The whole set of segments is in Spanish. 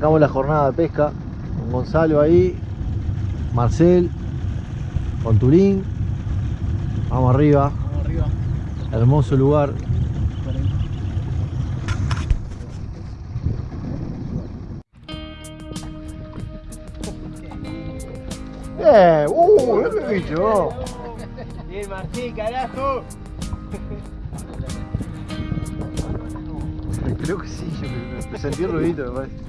arrancamos la jornada de pesca con Gonzalo ahí, Marcel, con Turín. Vamos arriba. Vamos arriba. Hermoso lugar. ¡Eh! ¡Uh! ¡Qué bicho! Bien, Martín, carajo. Creo que sí, yo me sentí ruidito, me parece.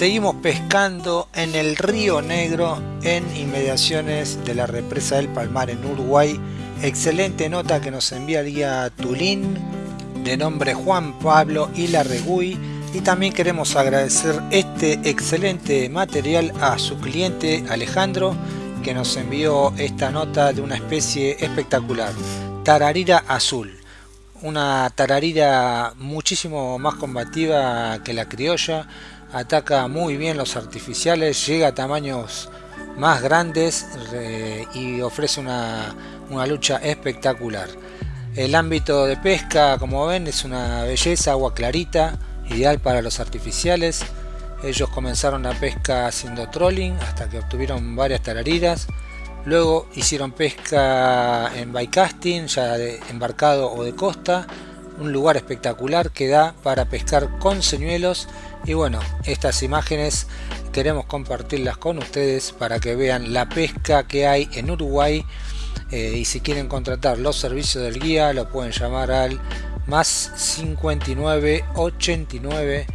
Seguimos pescando en el Río Negro en inmediaciones de la represa del Palmar en Uruguay. Excelente nota que nos enviaría Tulín de nombre Juan Pablo Ilarregui y también queremos agradecer este excelente material a su cliente Alejandro que nos envió esta nota de una especie espectacular, tararira azul. Una tararira muchísimo más combativa que la criolla, ataca muy bien los artificiales, llega a tamaños más grandes y ofrece una, una lucha espectacular. El ámbito de pesca, como ven, es una belleza, agua clarita, ideal para los artificiales. Ellos comenzaron la pesca haciendo trolling hasta que obtuvieron varias tarariras. Luego hicieron pesca en bycasting, ya de embarcado o de costa. Un lugar espectacular que da para pescar con señuelos. Y bueno, estas imágenes queremos compartirlas con ustedes para que vean la pesca que hay en Uruguay. Eh, y si quieren contratar los servicios del guía, lo pueden llamar al más 59 89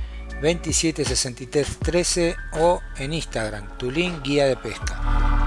27 63 13 o en Instagram, Tulín Guía de Pesca.